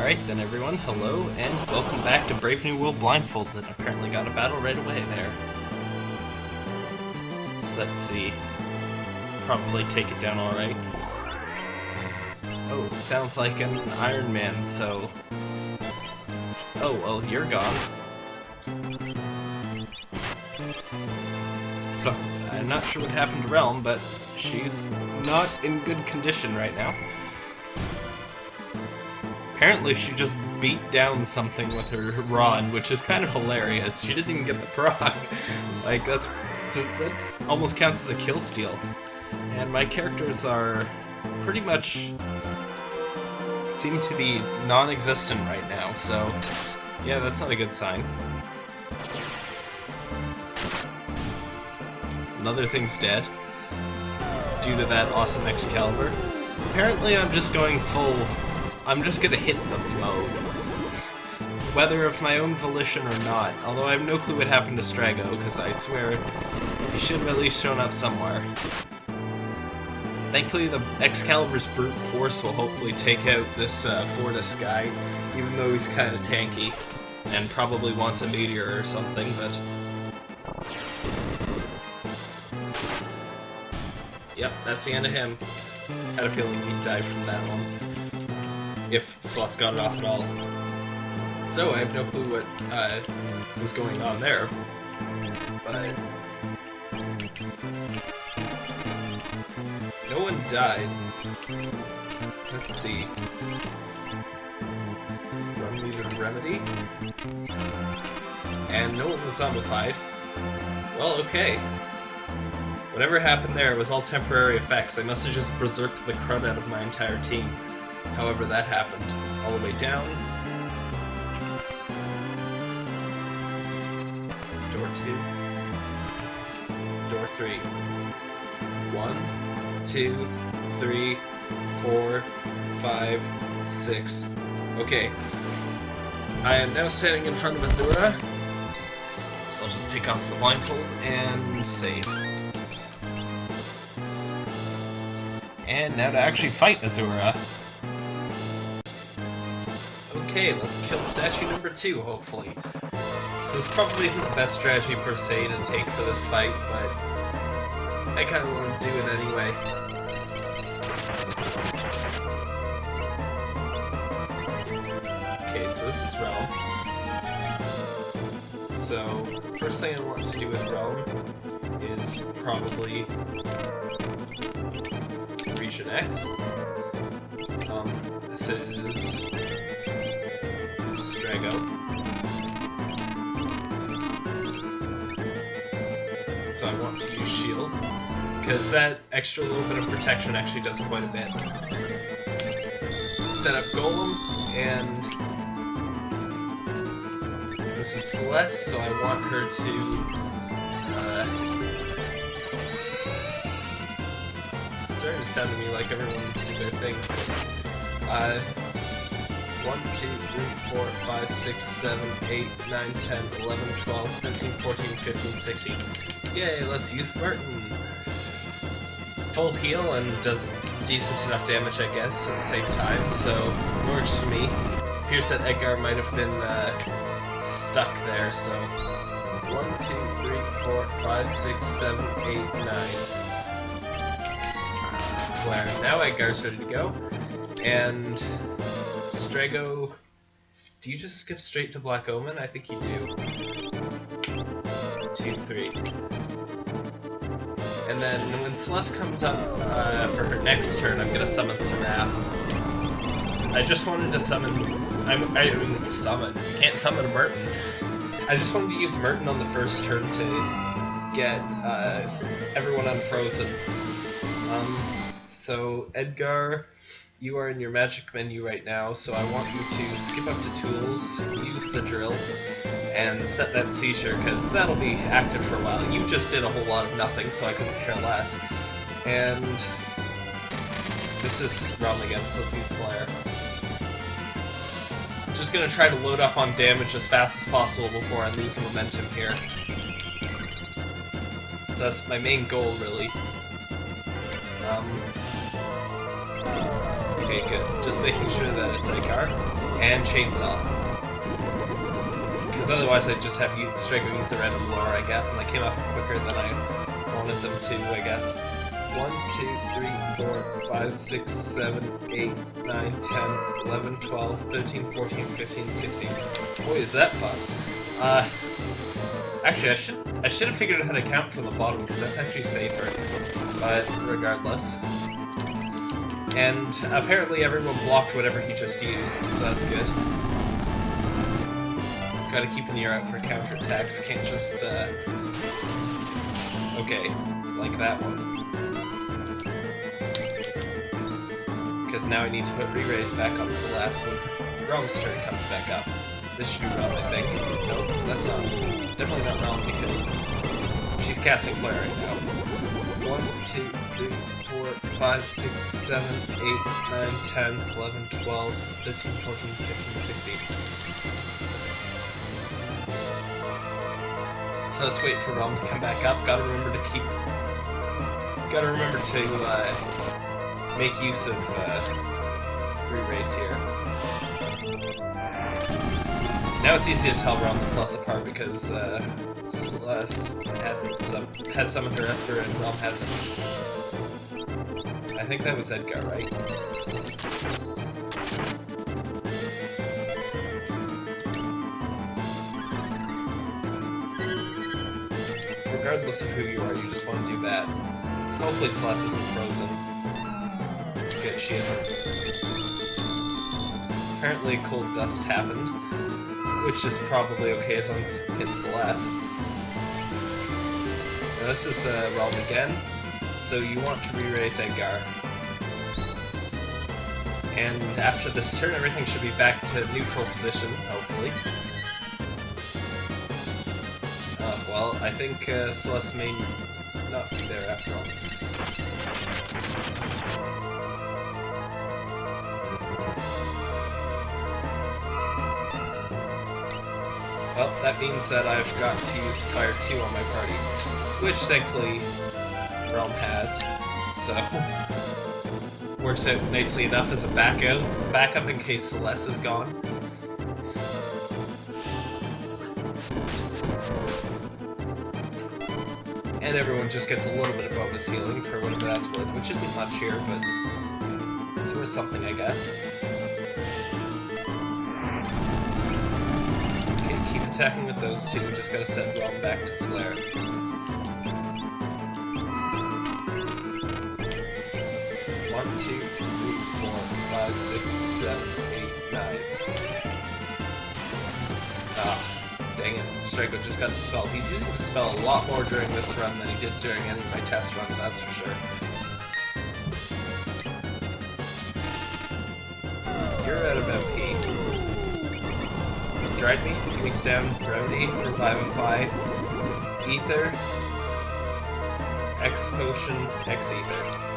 Alright then everyone, hello, and welcome back to Brave New World Blindfolded. Apparently got a battle right away there. So let's see. Probably take it down alright. Oh, it sounds like an Iron Man, so... Oh, well, you're gone. So, I'm not sure what happened to Relm, but she's not in good condition right now. Apparently she just beat down something with her rod, which is kind of hilarious. She didn't even get the proc. like, that's... that almost counts as a kill steal. And my characters are pretty much seem to be non-existent right now, so yeah, that's not a good sign. Another thing's dead due to that awesome Excalibur. Apparently I'm just going full I'm just gonna hit them mode. Whether of my own volition or not, although I have no clue what happened to Strago, because I swear he should have at least shown up somewhere. Thankfully the Excalibur's brute force will hopefully take out this uh, Fortis guy, even though he's kind of tanky, and probably wants a meteor or something, but... Yep, that's the end of him. Had a feeling he'd die from that one if Celes got it off at all. So I have no clue what uh, was going on there, but no one died. Let's see. Needed remedy, and no one was zombified. Well, okay. Whatever happened there was all temporary effects. I must have just berserked the crud out of my entire team. However, that happened. All the way down. Door 2. Door 3. 1, 2, 3, 4, 5, 6. Okay. I am now standing in front of Azura. So I'll just take off the blindfold and save. And now to actually fight Azura. Okay, let's kill statue number two, hopefully. So this probably isn't the best strategy per se to take for this fight, but I kinda want to do it anyway. Okay, so this is Relm. So, first thing I want to do with Relm is probably Region X. Um, this is Drago. So I want to use Shield, because that extra little bit of protection actually does quite a bit. Set up Golem, and this is Celeste, so I want her to uh, starting to sound to me like everyone did their things, uh, 1, 2, 3, 4, 5, 6, 7, 8, 9, 10, 11, 12, 13, 14, 15, 16. Yay, let's use Merton! Full heal and does decent enough damage, I guess, at the same time, so works for me. Appears that Edgar might have been uh, stuck there, so... 1, 2, 3, 4, 5, 6, 7, 8, 9. Where now Edgar's ready to go. And Strago, do you just skip straight to Black Omen? I think you do. Two, three. And then when Celeste comes up uh, for her next turn, I'm gonna summon Seraph. I just wanted to summon... I'm, I mean, summon. You can't summon Merton. I just wanted to use Merton on the first turn to get uh, everyone unfrozen. Um, so Edgar you are in your magic menu right now, so I want you to skip up to tools, use the drill, and set that seizure, because that'll be active for a while. You just did a whole lot of nothing, so I couldn't care less. And this is Relm again, so let's use Flare. Just gonna try to load up on damage as fast as possible before I lose momentum here. So that's my main goal, really. Um, Just making sure that it's Edgar. And Chainsaw. Because otherwise I'd just have you use the random lure, I guess, and they came up quicker than I wanted them to, I guess. 1, 2, 3, 4, 5, 6, 7, 8, 9, 10, 11, 12, 13, 14, 15, 16. Boy, is that fun. Uh, actually, I should I should have figured out how to count from the bottom, because that's actually safer. But regardless. And apparently everyone blocked whatever he just used, so that's good. Gotta keep an ear out for counterattacks, can't just, uh... Okay, like that one. Because now I need to put Re-Raise back on Celeste when Relm's turn comes back up. This should be Relm, I think. No, that's not. Definitely not Relm because she's casting Flare right now. 1, 2, 3, 4, 5, 6, 7, 8, 9, 10, 11, 12, 13, 14, 15, 16. So let's wait for Relm to come back up. Gotta remember to keep... Gotta remember to, uh, make use of, uh, re-raise here. Now it's easy to tell Relm and Celeste apart because, uh, Celeste hasn't sum has summoned her Esper and Relm hasn't. I think that was Edgar, right? Regardless of who you are, you just want to do that. Hopefully Celeste isn't frozen. Good, she isn't. Apparently cold dust happened, which is probably okay as long as it hits Celeste. Now this is uh, Relm again, so you want to re-raise Edgar. And after this turn, everything should be back to neutral position, hopefully. Uh, well, I think uh, Celeste may not be there after all. Well, that being said, I've got to use Fire 2 on my party, which thankfully Relm has, so works out nicely enough as a backup, backup in case Celeste is gone. And everyone just gets a little bit of bonus healing for whatever that's worth, which isn't much here, but it's worth something, I guess. Okay, keep attacking with those two, just gotta set Relm back to Flare. Two, three, four, five, six, seven, eight, nine. Ah, dang it. Strago just got dispelled. He's using Dispel a lot more during this run than he did during any of my test runs, that's for sure. You're out of MP. Dried Meat, Phoenix Down, Remedy, Revivify, Ether, X Potion, X Ether.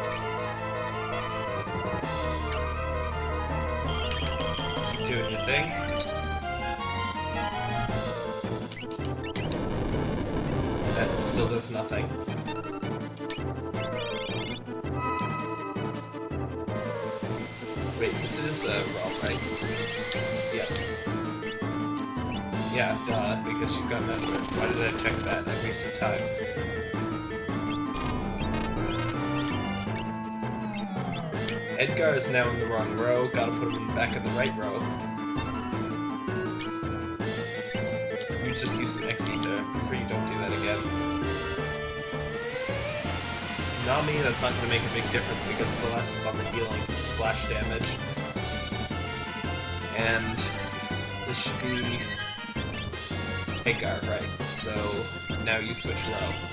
Doing your thing. That still does nothing. Wait, this is uh, Relm, right? Yeah. Yeah, duh, because she's got Mesmer. Why did I check that? I wasted time. Edgar is now in the wrong row, gotta put him in the back of the right row. You just use an X-Ether before you don't do that again. Tsunami, that's not gonna make a big difference because Celeste is on the healing slash damage. And this should be Edgar, right? So now you switch row.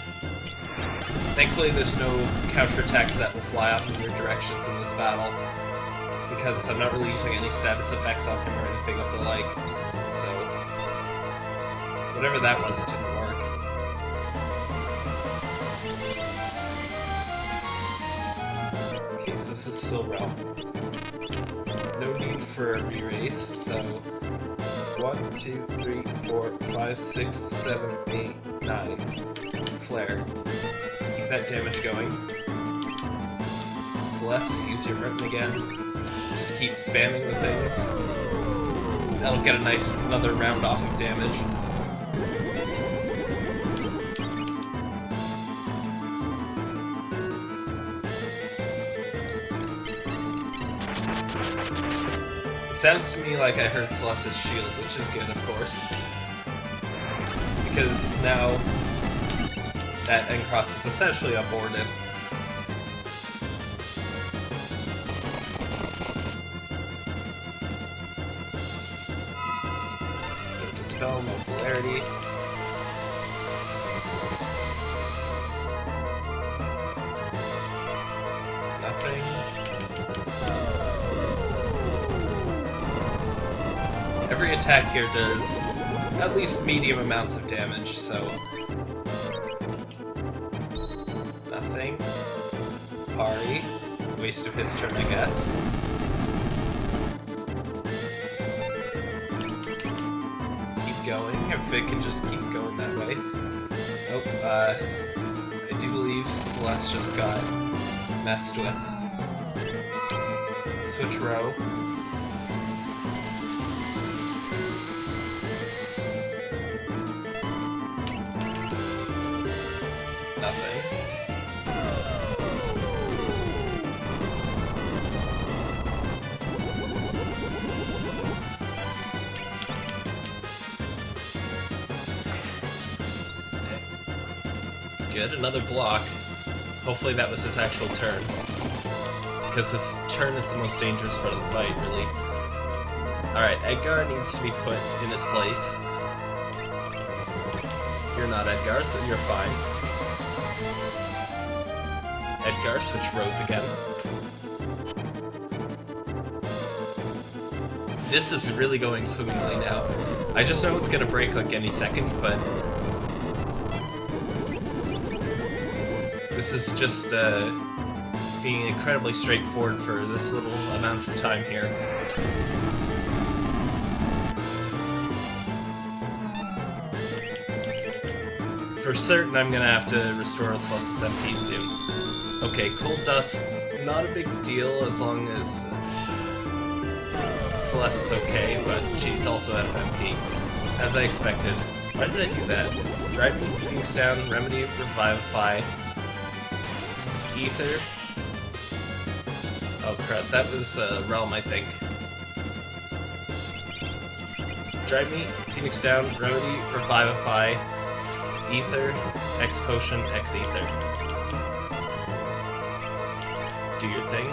Thankfully there's no counterattacks that will fly off in your directions in this battle, because I'm not really using any status effects on him or anything of the like, so... Whatever that was, it didn't work. Okay, so this is still Relm. No need for a re-raise, so... 1, 2, 3, 4, 5, 6, 7, 8, 9. Flare. That damage going. Celeste, use your Merton again. Just keep spamming the things. That'll get a nice another round off of damage. Sounds to me like I heard Celeste's shield, which is good, of course. Because now that N-Cross is essentially aborted. Dispel, mobility. Nothing. Every attack here does at least medium amounts of damage, so... Waste of his turn, I guess. Keep going, if it can just keep going that way. Nope, uh... I do believe Celeste just got messed with. Switch row. Good, another block. Hopefully that was his actual turn. Because his turn is the most dangerous part of the fight, really. Alright, Edgar needs to be put in his place. You're not Edgar, so you're fine. Edgar, switch rows again. This is really going swimmingly now. I just know it's gonna break like any second, but... This is just, uh, being incredibly straightforward for this little amount of time here. For certain, I'm gonna have to restore Celeste's MP soon. Okay, Cold Dust, not a big deal as long as Celeste is okay, but she's also out of MP. As I expected. Why did I do that? Dried Meat, Phoenix down, Remedy, Revivify, Ether. Oh crap, that was uh, Relm, I think. Dried Meat, Phoenix down, Remedy, Revivify, Ether, X Potion, X Ether. Do your thing.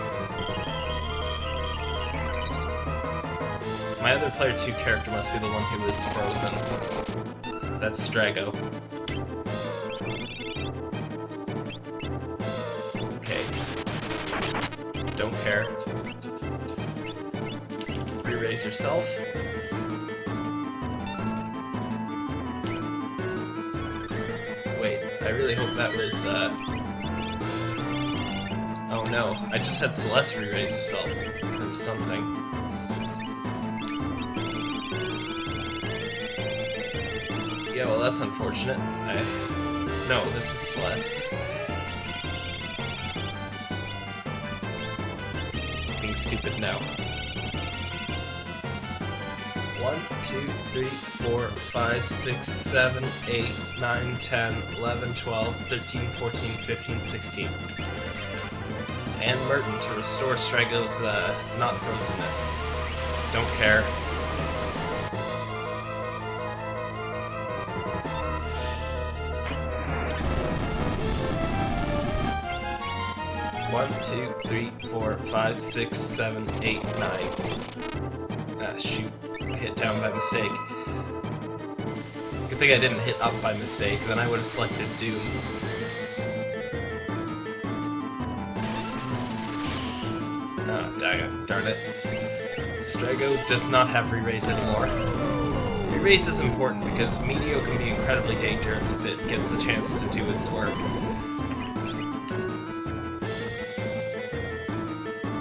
My other player 2 character must be the one who is frozen. That's Strago. Yourself. Wait, I really hope that was, uh... Oh no, I just had Celeste re-raise herself. Or something. Yeah, well that's unfortunate. I... No, this is Celeste. Being stupid now. 1, 2, 3, 4, 5, 6, 7, 8, 9, 10, 11, 12, 13, 14, 15, 16. And Merton to restore Strago's uh, not frozenness. Don't care. One, two, three, four, five, six, seven, eight, nine. Ah, shoot. I hit down by mistake. Good thing I didn't hit up by mistake, then I would have selected Doom. Ah, dang darn it. Strago does not have re-raise anymore. Re-raise is important because Meteor can be incredibly dangerous if it gets the chance to do its work.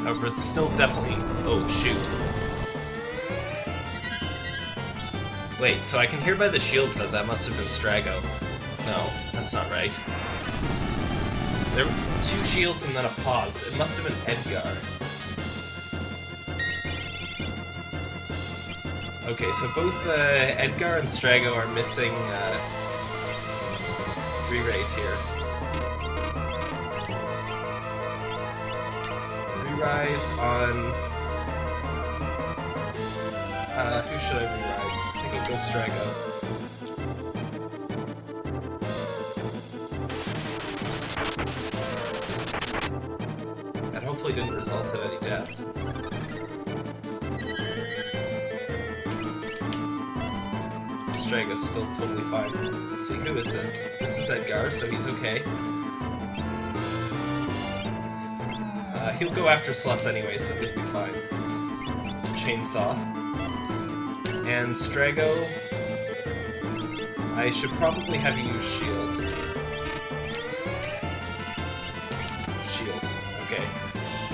However, it's still definitely... Oh, shoot. Wait, so I can hear by the shields that that must have been Strago. No, that's not right. There were two shields and then a pause. It must have been Edgar. Okay, so both uh, Edgar and Strago are missing uh, re-raise here. Re-rise on... Uh, who should I re-rise? It goes Strago. That hopefully didn't result in any deaths. Strago's still totally fine. Let's see, who is this? This is Edgar, so he's okay. Uh, he'll go after Celeste anyway, so he'll be fine. Chainsaw. And Strago... I should probably have you use shield. Shield. Okay.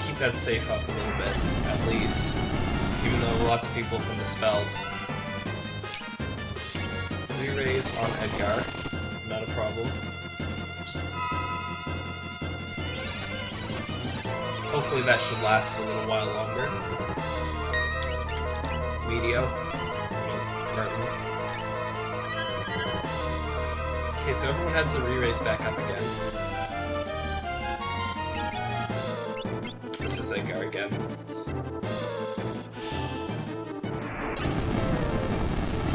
Keep that safe up a little bit, at least. Even though lots of people have been dispelled. Re-raise on Edgar. Not a problem. Hopefully that should last a little while longer. Medio. Okay, so everyone has the re-raise back up again. This is Edgar again.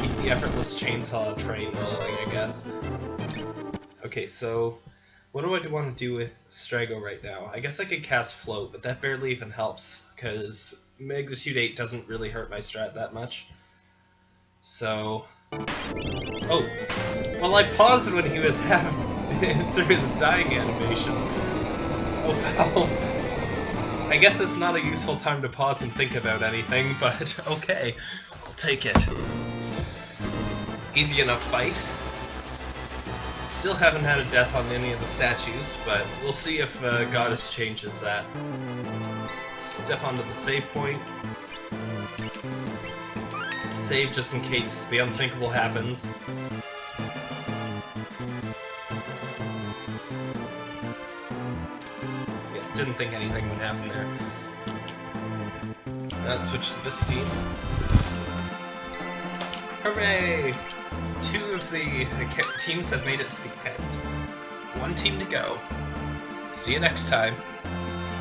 Keep the effortless chainsaw train rolling, I guess. Okay, so what do I want to do with Strago right now? I guess I could cast Float, but that barely even helps, because Magnitude 8 doesn't really hurt my strat that much. So... Oh! Well, I paused when he was half through his dying animation. Oh well. I guess it's not a useful time to pause and think about anything, but okay. I'll take it. Easy enough fight. Still haven't had a death on any of the statues, but we'll see if uh, Goddess changes that. Step onto the save point. Save just in case the unthinkable happens. Yeah, didn't think anything would happen there. Let's switch to this team. Hooray! Two of the teams have made it to the end. One team to go. See you next time.